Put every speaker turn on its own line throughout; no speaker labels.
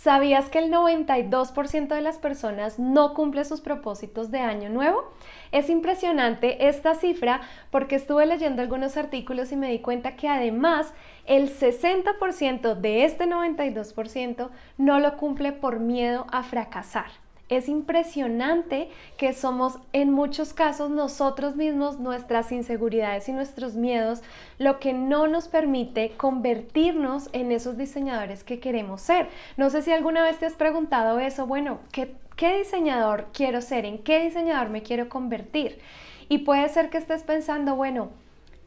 ¿Sabías que el 92% de las personas no cumple sus propósitos de año nuevo? Es impresionante esta cifra porque estuve leyendo algunos artículos y me di cuenta que además el 60% de este 92% no lo cumple por miedo a fracasar. Es impresionante que somos en muchos casos nosotros mismos, nuestras inseguridades y nuestros miedos, lo que no nos permite convertirnos en esos diseñadores que queremos ser. No sé si alguna vez te has preguntado eso, bueno, ¿qué, diseñador quiero ser? ¿En qué diseñador me quiero convertir? Y puede ser que estés pensando, bueno,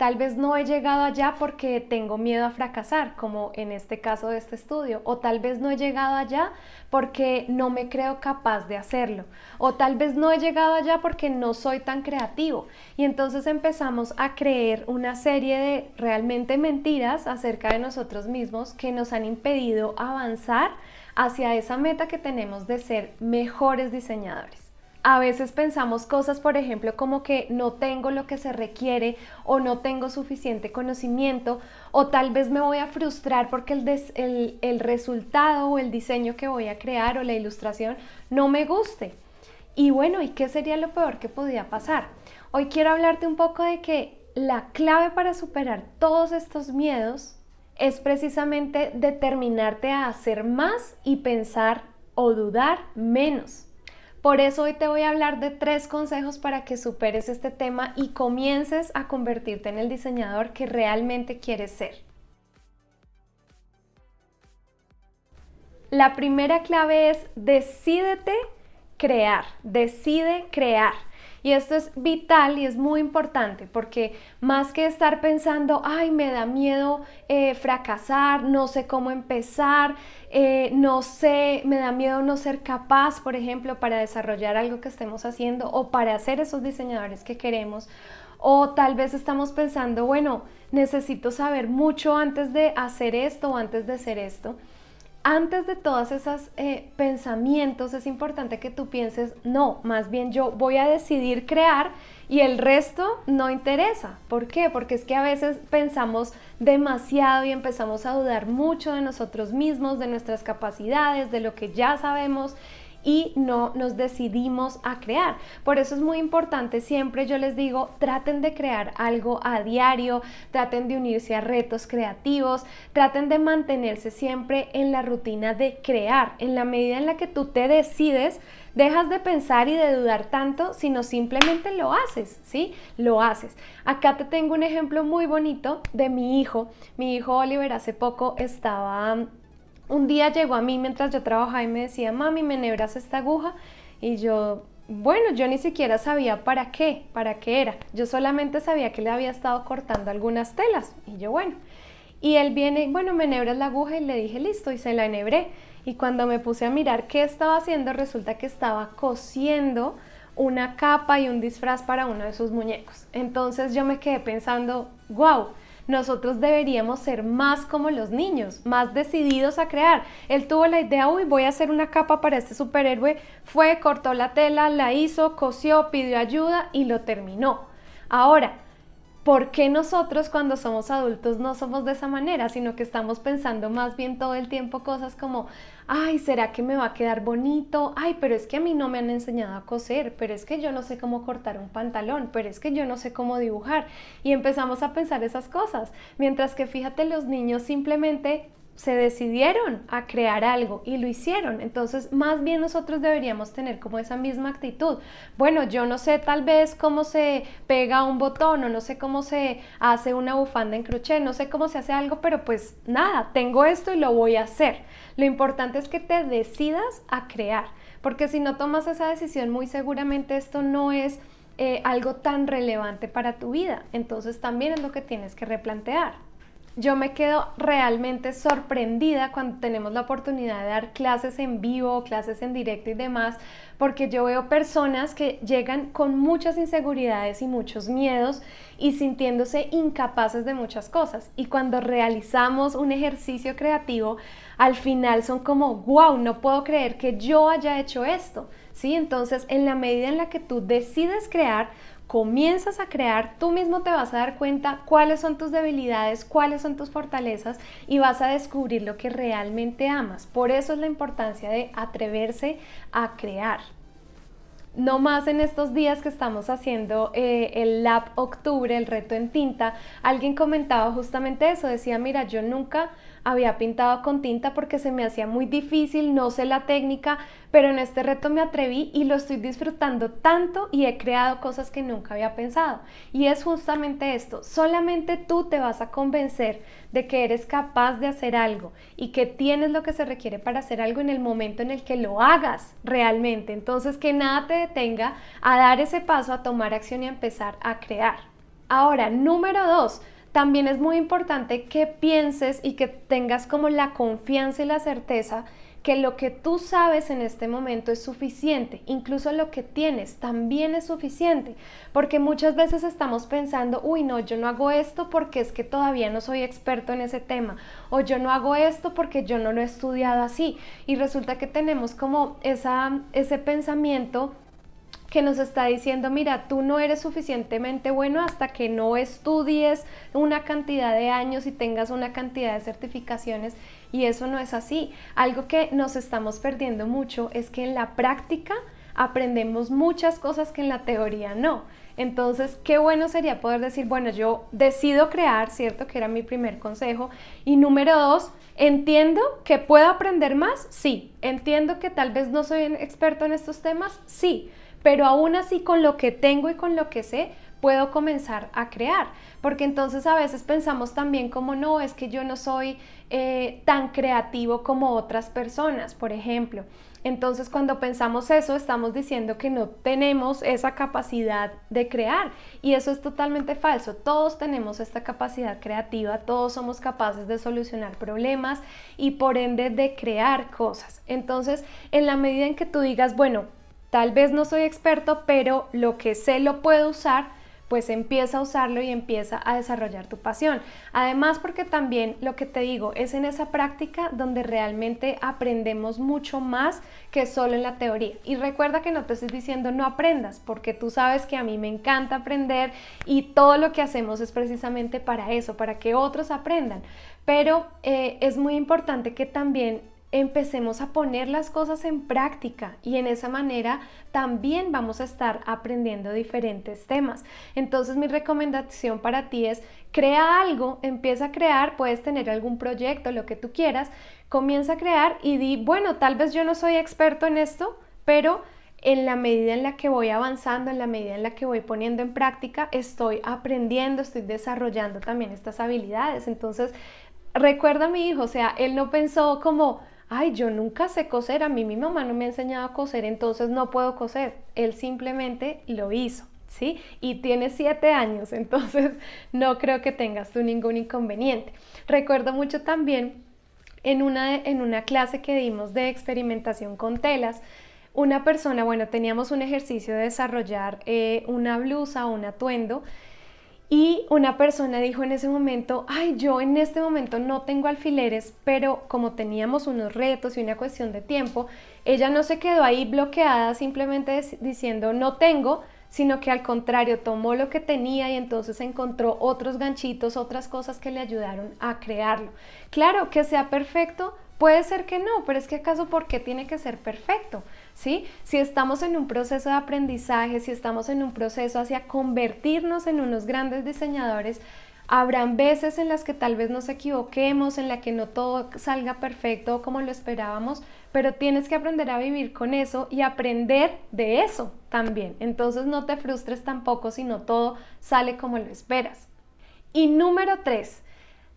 Tal vez no he llegado allá porque tengo miedo a fracasar, como en este caso de este estudio, o tal vez no he llegado allá porque no me creo capaz de hacerlo, o tal vez no he llegado allá porque no soy tan creativo. Y entonces empezamos a creer una serie de realmente mentiras acerca de nosotros mismos que nos han impedido avanzar hacia esa meta que tenemos de ser mejores diseñadores. A veces pensamos cosas, por ejemplo, como que no tengo lo que se requiere o no tengo suficiente conocimiento o tal vez me voy a frustrar porque el, el, resultado o el diseño que voy a crear o la ilustración no me guste. Y bueno, ¿y qué sería lo peor que podía pasar? Hoy quiero hablarte un poco de que la clave para superar todos estos miedos es precisamente determinarte a hacer más y pensar o dudar menos. Por eso hoy te voy a hablar de tres consejos para que superes este tema y comiences a convertirte en el diseñador que realmente quieres ser. La primera clave es decídete crear, decide crear. Y esto es vital y es muy importante porque más que estar pensando, ay, me da miedo eh, fracasar, no sé cómo empezar, eh, no sé, me da miedo no ser capaz, por ejemplo, para desarrollar algo que estemos haciendo o para hacer esos diseñadores que queremos. O tal vez estamos pensando, bueno, necesito saber mucho antes de hacer esto o antes de hacer esto antes de todos esos eh, pensamientos es importante que tú pienses, no, más bien yo voy a decidir crear y el resto no interesa. ¿Por qué? Porque es que a veces pensamos demasiado y empezamos a dudar mucho de nosotros mismos, de nuestras capacidades, de lo que ya sabemos y no nos decidimos a crear. Por eso es muy importante, siempre yo les digo, traten de crear algo a diario, traten de unirse a retos creativos, traten de mantenerse siempre en la rutina de crear. En la medida en la que tú te decides, dejas de pensar y de dudar tanto, sino simplemente lo haces, ¿sí? Lo haces. Acá te tengo un ejemplo muy bonito de mi hijo. Mi hijo Oliver hace poco estaba un día llegó a mí mientras yo trabajaba y me decía, mami, ¿me nebras esta aguja? Y yo, bueno, yo ni siquiera sabía para qué, para qué era. Yo solamente sabía que le había estado cortando algunas telas. Y yo, bueno. Y él viene, bueno, me nebras la aguja y le dije, listo, y se la enhebré. Y cuando me puse a mirar qué estaba haciendo, resulta que estaba cosiendo una capa y un disfraz para uno de sus muñecos. Entonces yo me quedé pensando, wow, nosotros deberíamos ser más como los niños, más decididos a crear. Él tuvo la idea, uy, voy a hacer una capa para este superhéroe, fue, cortó la tela, la hizo, cosió, pidió ayuda y lo terminó. Ahora, ¿Por qué nosotros cuando somos adultos no somos de esa manera, sino que estamos pensando más bien todo el tiempo cosas como, ay, ¿será que me va a quedar bonito? Ay, pero es que a mí no me han enseñado a coser, pero es que yo no sé cómo cortar un pantalón, pero es que yo no sé cómo dibujar. Y empezamos a pensar esas cosas, mientras que fíjate, los niños simplemente se decidieron a crear algo y lo hicieron. Entonces, más bien nosotros deberíamos tener como esa misma actitud. Bueno, yo no sé tal vez cómo se pega un botón o no sé cómo se hace una bufanda en crochet, no sé cómo se hace algo, pero pues nada, tengo esto y lo voy a hacer. Lo importante es que te decidas a crear, porque si no tomas esa decisión, muy seguramente esto no es eh, algo tan relevante para tu vida. Entonces, también es lo que tienes que replantear yo me quedo realmente sorprendida cuando tenemos la oportunidad de dar clases en vivo, clases en directo y demás, porque yo veo personas que llegan con muchas inseguridades y muchos miedos y sintiéndose incapaces de muchas cosas. Y cuando realizamos un ejercicio creativo, al final son como, wow, no puedo creer que yo haya hecho esto. ¿Sí? Entonces, en la medida en la que tú decides crear, comienzas a crear, tú mismo te vas a dar cuenta cuáles son tus debilidades, cuáles son tus fortalezas y vas a descubrir lo que realmente amas. Por eso es la importancia de atreverse a crear no más en estos días que estamos haciendo eh, el Lab Octubre, el reto en tinta, alguien comentaba justamente eso, decía, mira, yo nunca había pintado con tinta porque se me hacía muy difícil, no sé la técnica, pero en este reto me atreví y lo estoy disfrutando tanto y he creado cosas que nunca había pensado. Y es justamente esto, solamente tú te vas a convencer de que eres capaz de hacer algo y que tienes lo que se requiere para hacer algo en el momento en el que lo hagas realmente. Entonces que nada te detenga a dar ese paso, a tomar acción y a empezar a crear. Ahora, número dos, también es muy importante que pienses y que tengas como la confianza y la certeza que lo que tú sabes en este momento es suficiente, incluso lo que tienes también es suficiente, porque muchas veces estamos pensando, uy, no, yo no hago esto porque es que todavía no soy experto en ese tema, o yo no hago esto porque yo no lo he estudiado así, y resulta que tenemos como esa, ese pensamiento que nos está diciendo, mira, tú no eres suficientemente bueno hasta que no estudies una cantidad de años y tengas una cantidad de certificaciones y eso no es así. Algo que nos estamos perdiendo mucho es que en la práctica aprendemos muchas cosas que en la teoría no. Entonces, qué bueno sería poder decir, bueno, yo decido crear, ¿cierto? Que era mi primer consejo. Y número dos, entiendo que puedo aprender más, sí. Entiendo que tal vez no soy experto en estos temas, sí pero aún así con lo que tengo y con lo que sé, puedo comenzar a crear. Porque entonces a veces pensamos también como no, es que yo no soy eh, tan creativo como otras personas, por ejemplo. Entonces cuando pensamos eso, estamos diciendo que no tenemos esa capacidad de crear. Y eso es totalmente falso. Todos tenemos esta capacidad creativa, todos somos capaces de solucionar problemas y por ende de crear cosas. Entonces, en la medida en que tú digas, bueno, Tal vez no soy experto, pero lo que sé lo puedo usar, pues empieza a usarlo y empieza a desarrollar tu pasión. Además, porque también lo que te digo es en esa práctica donde realmente aprendemos mucho más que solo en la teoría. Y recuerda que no te estoy diciendo no aprendas, porque tú sabes que a mí me encanta aprender y todo lo que hacemos es precisamente para eso, para que otros aprendan. Pero eh, es muy importante que también empecemos a poner las cosas en práctica y en esa manera también vamos a estar aprendiendo diferentes temas. Entonces mi recomendación para ti es crea algo, empieza a crear, puedes tener algún proyecto, lo que tú quieras, comienza a crear y di, bueno, tal vez yo no soy experto en esto, pero en la medida en la que voy avanzando, en la medida en la que voy poniendo en práctica, estoy aprendiendo, estoy desarrollando también estas habilidades. Entonces, recuerda a mi hijo, o sea, él no pensó como, ay, yo nunca sé coser, a mí mi mamá no me ha enseñado a coser, entonces no puedo coser. Él simplemente lo hizo, ¿sí? Y tiene siete años, entonces no creo que tengas tú ningún inconveniente. Recuerdo mucho también en una, en una clase que dimos de experimentación con telas, una persona, bueno, teníamos un ejercicio de desarrollar eh, una blusa o un atuendo y una persona dijo en ese momento, ay, yo en este momento no tengo alfileres, pero como teníamos unos retos y una cuestión de tiempo, ella no se quedó ahí bloqueada simplemente diciendo no tengo, sino que al contrario tomó lo que tenía y entonces encontró otros ganchitos, otras cosas que le ayudaron a crearlo. Claro, que sea perfecto, puede ser que no, pero es que acaso, ¿por qué tiene que ser perfecto? Si estamos en un proceso de aprendizaje, si estamos en un proceso hacia convertirnos en unos grandes diseñadores, habrán veces en las que tal vez nos equivoquemos, en la que no todo salga perfecto como lo esperábamos, pero tienes que aprender a vivir con eso y aprender de eso también. Entonces no te frustres tampoco si no todo sale como lo esperas. Y número tres,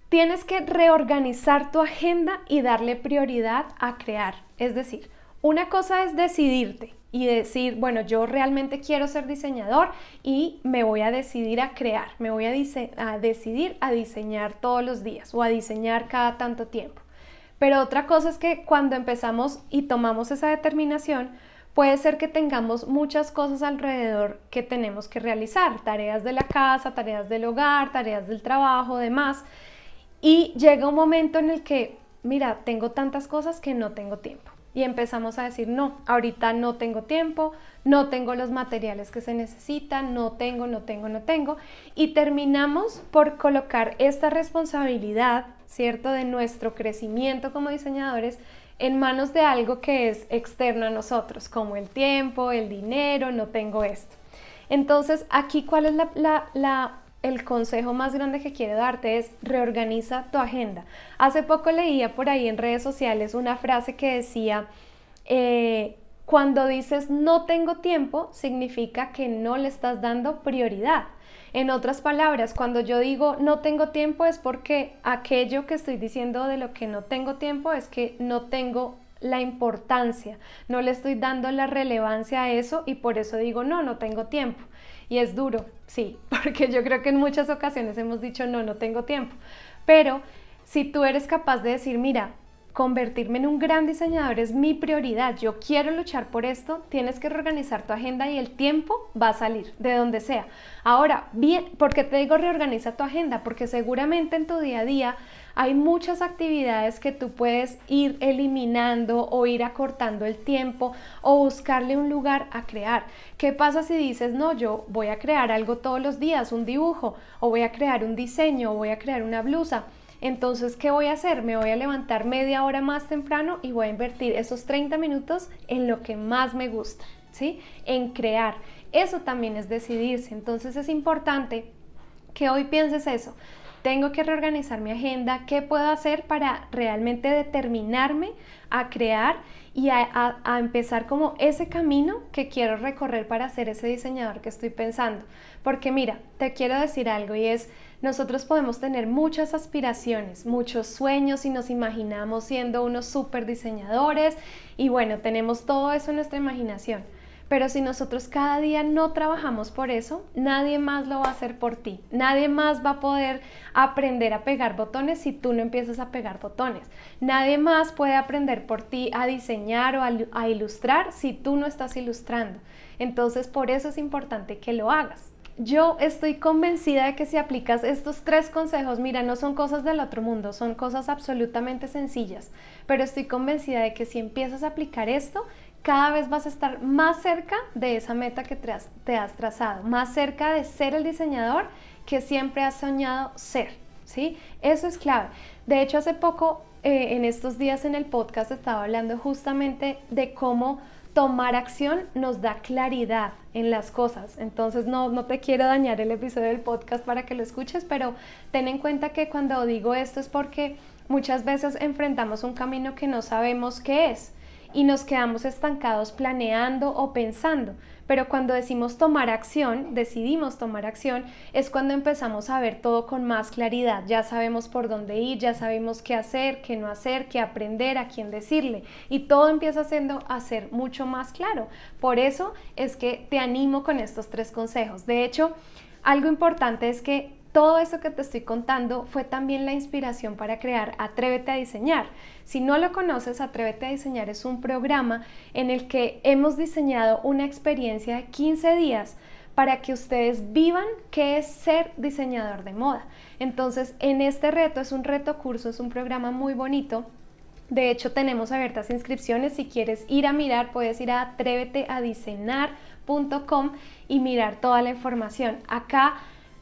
tienes que reorganizar tu agenda y darle prioridad a crear. Es decir, una cosa es decidirte y decir, bueno, yo realmente quiero ser diseñador y me voy a decidir a crear, me voy a, decidir a diseñar todos los días o a diseñar cada tanto tiempo. Pero otra cosa es que cuando empezamos y tomamos esa determinación, puede ser que tengamos muchas cosas alrededor que tenemos que realizar, tareas de la casa, tareas del hogar, tareas del trabajo, demás. Y llega un momento en el que mira, tengo tantas cosas que no tengo tiempo. Y empezamos a decir, no, ahorita no tengo tiempo, no tengo los materiales que se necesitan, no tengo, no tengo, no tengo. Y terminamos por colocar esta responsabilidad, ¿cierto?, de nuestro crecimiento como diseñadores en manos de algo que es externo a nosotros, como el tiempo, el dinero, no tengo esto. Entonces, aquí, ¿cuál es el consejo más grande que quiero darte? Es reorganiza tu agenda. Hace poco leía por ahí en redes sociales una frase que decía, eh, cuando dices no tengo tiempo, significa que no le estás dando prioridad. En otras palabras, cuando yo digo no tengo tiempo es porque aquello que estoy diciendo de lo que no tengo tiempo es que no tengo la importancia, no le estoy dando la relevancia a eso y por eso digo no, no tengo tiempo. Y es duro, sí, porque yo creo que en muchas ocasiones hemos dicho no, no tengo tiempo. Pero si tú eres capaz de decir, mira, convertirme en un gran diseñador es mi prioridad, yo quiero luchar por esto, tienes que reorganizar tu agenda y el tiempo va a salir, de donde sea. Ahora, bien, ¿por qué te digo reorganiza tu agenda? Porque seguramente en tu día a día hay muchas actividades que tú puedes ir eliminando o ir acortando el tiempo o buscarle un lugar a crear. ¿Qué pasa si dices, no, yo voy a crear algo todos los días, un dibujo, o voy a crear un diseño, o voy a crear una blusa? Entonces, ¿qué voy a hacer? Me voy a levantar media hora más temprano y voy a invertir esos 30 minutos en lo que más me gusta, ¿sí? En crear. Eso también es decidirse. Entonces es importante que hoy pienses eso. Tengo que reorganizar mi agenda, qué puedo hacer para realmente determinarme a crear y a, empezar como ese camino que quiero recorrer para ser ese diseñador que estoy pensando. Porque mira, te quiero decir algo y es, nosotros podemos tener muchas aspiraciones, muchos sueños y nos imaginamos siendo unos super diseñadores y bueno, tenemos todo eso en nuestra imaginación. Pero si nosotros cada día no trabajamos por eso, nadie más lo va a hacer por ti. Nadie más va a poder aprender a pegar botones si tú no empiezas a pegar botones. Nadie más puede aprender por ti a diseñar o a, a ilustrar si tú no estás ilustrando. Entonces, por eso es importante que lo hagas. Yo estoy convencida de que si aplicas estos tres consejos, mira, no son cosas del otro mundo, son cosas absolutamente sencillas, pero estoy convencida de que si empiezas a aplicar esto, cada vez vas a estar más cerca de esa meta que te has, trazado, más cerca de ser el diseñador que siempre has soñado ser, ¿sí? Eso es clave. De hecho, hace poco, eh, en estos días en el podcast, estaba hablando justamente de cómo tomar acción nos da claridad en las cosas. Entonces no, no te quiero dañar el episodio del podcast para que lo escuches, pero ten en cuenta que cuando digo esto es porque muchas veces enfrentamos un camino que no sabemos qué es y nos quedamos estancados planeando o pensando. Pero cuando decimos tomar acción, decidimos tomar acción, es cuando empezamos a ver todo con más claridad. Ya sabemos por dónde ir, ya sabemos qué hacer, qué no hacer, qué aprender, a quién decirle. Y todo empieza siendo a ser mucho más claro. Por eso es que te animo con estos tres consejos. De hecho, algo importante es que todo eso que te estoy contando fue también la inspiración para crear Atrévete a diseñar. Si no lo conoces, Atrévete a diseñar es un programa en el que hemos diseñado una experiencia de 15 días para que ustedes vivan qué es ser diseñador de moda. Entonces, en este reto, es un reto curso, es un programa muy bonito. De hecho, tenemos abiertas inscripciones. Si quieres ir a mirar, puedes ir a atréveteadiseñar.com y mirar toda la información. Acá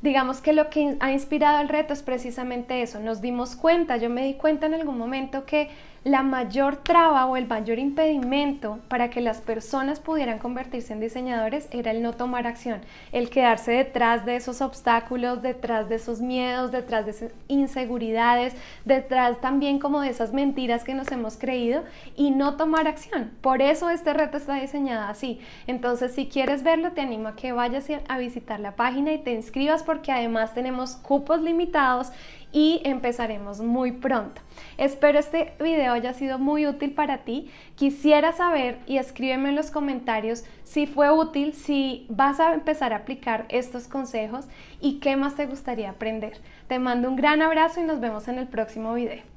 digamos que lo que ha inspirado el reto es precisamente eso. Nos dimos cuenta, yo me di cuenta en algún momento que la mayor traba o el mayor impedimento para que las personas pudieran convertirse en diseñadores era el no tomar acción, el quedarse detrás de esos obstáculos, detrás de esos miedos, detrás de esas inseguridades, detrás también como de esas mentiras que nos hemos creído y no tomar acción. Por eso este reto está diseñado así. Entonces, si quieres verlo, te animo a que vayas a visitar la página y te inscribas porque además tenemos cupos limitados y empezaremos muy pronto. Espero este video haya sido muy útil para ti. Quisiera saber y escríbeme en los comentarios si fue útil, si vas a empezar a aplicar estos consejos y qué más te gustaría aprender. Te mando un gran abrazo y nos vemos en el próximo video.